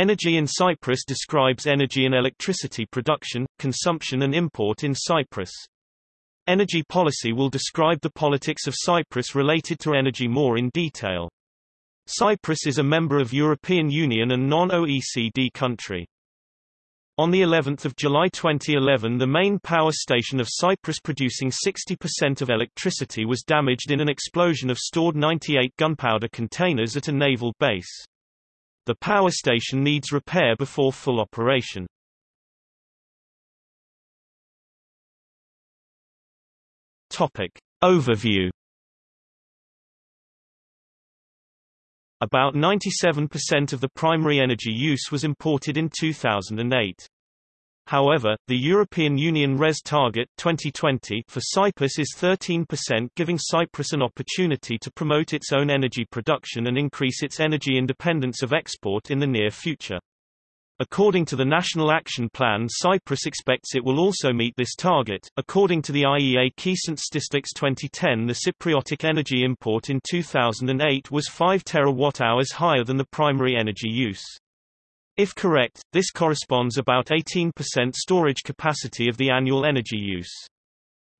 Energy in Cyprus describes energy and electricity production, consumption and import in Cyprus. Energy policy will describe the politics of Cyprus related to energy more in detail. Cyprus is a member of European Union and non-OECD country. On the 11th of July 2011 the main power station of Cyprus producing 60% of electricity was damaged in an explosion of stored 98 gunpowder containers at a naval base. The power station needs repair before full operation. Topic. Overview About 97% of the primary energy use was imported in 2008. However, the European Union RES target 2020 for Cyprus is 13% giving Cyprus an opportunity to promote its own energy production and increase its energy independence of export in the near future. According to the National Action Plan Cyprus expects it will also meet this target. According to the IEA Key Statistics 2010 the Cypriotic energy import in 2008 was 5 terawatt-hours higher than the primary energy use. If correct, this corresponds about 18% storage capacity of the annual energy use.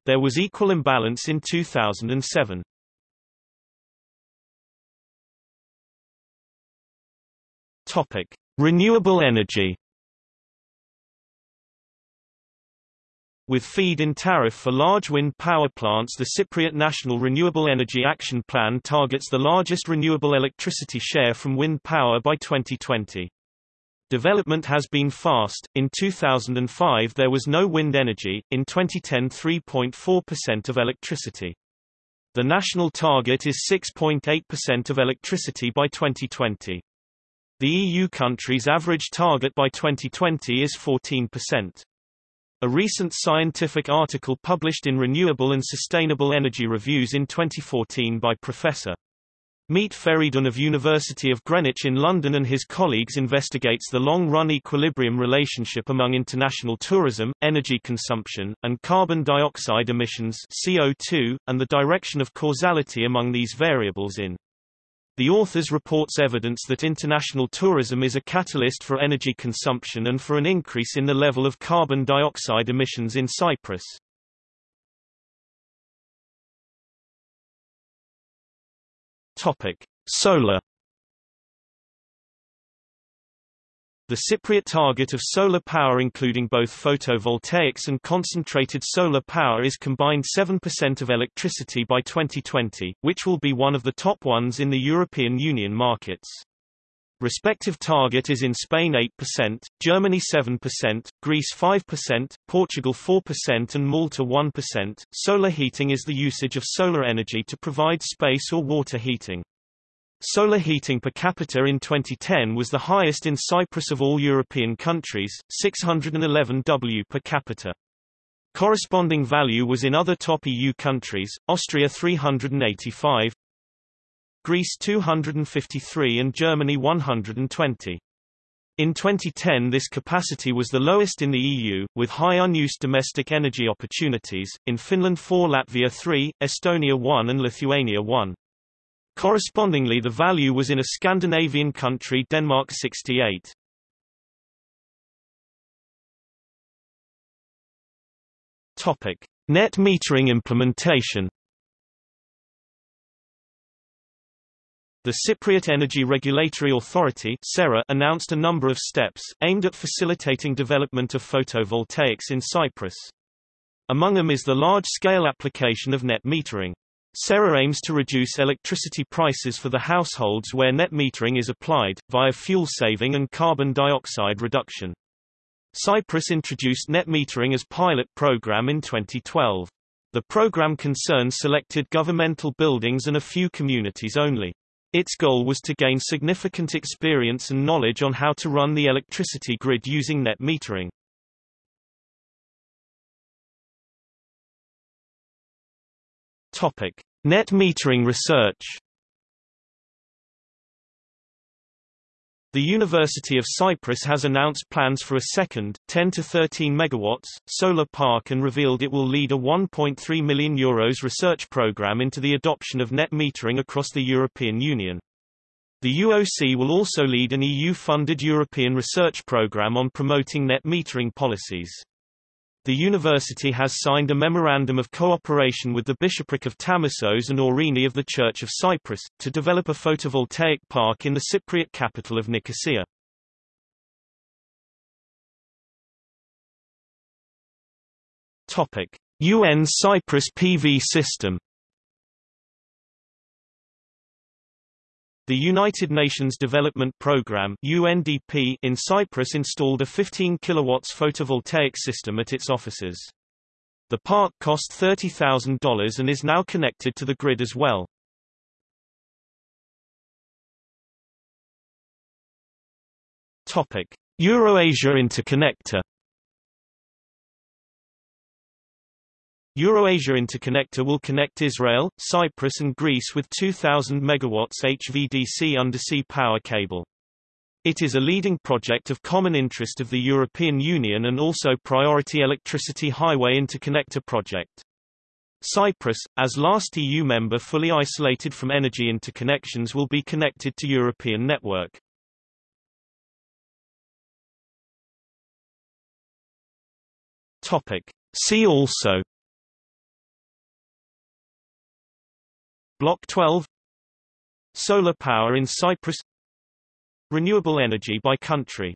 There was equal imbalance in 2007. Topic: Renewable energy With feed-in tariff for large wind power plants the Cypriot National Renewable Energy Action Plan targets the largest renewable electricity share from wind power by 2020. Development has been fast. In 2005 there was no wind energy, in 2010 3.4% of electricity. The national target is 6.8% of electricity by 2020. The EU countries' average target by 2020 is 14%. A recent scientific article published in Renewable and Sustainable Energy Reviews in 2014 by Professor. Mete Feridun of University of Greenwich in London and his colleagues investigates the long-run equilibrium relationship among international tourism, energy consumption, and carbon dioxide emissions CO2, and the direction of causality among these variables in the authors reports evidence that international tourism is a catalyst for energy consumption and for an increase in the level of carbon dioxide emissions in Cyprus. Topic: Solar The Cypriot target of solar power including both photovoltaics and concentrated solar power is combined 7% of electricity by 2020, which will be one of the top ones in the European Union markets. Respective target is in Spain 8%, Germany 7%, Greece 5%, Portugal 4% and Malta 1%. Solar heating is the usage of solar energy to provide space or water heating. Solar heating per capita in 2010 was the highest in Cyprus of all European countries, 611 W per capita. Corresponding value was in other top EU countries, Austria 385, Greece 253 and Germany 120. In 2010 this capacity was the lowest in the EU, with high unused domestic energy opportunities, in Finland 4 Latvia 3, Estonia 1 and Lithuania 1. Correspondingly the value was in a Scandinavian country Denmark 68. Topic: Net metering implementation. The Cypriot Energy Regulatory Authority announced a number of steps, aimed at facilitating development of photovoltaics in Cyprus. Among them is the large-scale application of net metering. CERA aims to reduce electricity prices for the households where net metering is applied, via fuel saving and carbon dioxide reduction. Cyprus introduced net metering as pilot program in 2012. The program concerns selected governmental buildings and a few communities only. Its goal was to gain significant experience and knowledge on how to run the electricity grid using net metering. Topic: Net metering research. The University of Cyprus has announced plans for a second, 10 to 13 megawatts, solar park and revealed it will lead a €1.3 million Euros research program into the adoption of net metering across the European Union. The UOC will also lead an EU-funded European research programme on promoting net metering policies. The university has signed a memorandum of cooperation with the Bishopric of Tamassos and Oreini of the Church of Cyprus, to develop a photovoltaic park in the Cypriot capital of Nicosia. UN Cyprus PV system The United Nations Development Programme UNDP in Cyprus installed a 15 kW photovoltaic system at its offices. The park cost $30,000 and is now connected to the grid as well. Topic: Eurasia Interconnector Eurasia Interconnector will connect Israel, Cyprus and Greece with 2,000 MW HVDC undersea power cable. It is a leading project of common interest of the European Union and also priority electricity highway interconnector project. Cyprus, as last EU member fully isolated from energy interconnections will be connected to European network. Topic. See also Block 12 Solar power in Cyprus. Renewable energy by country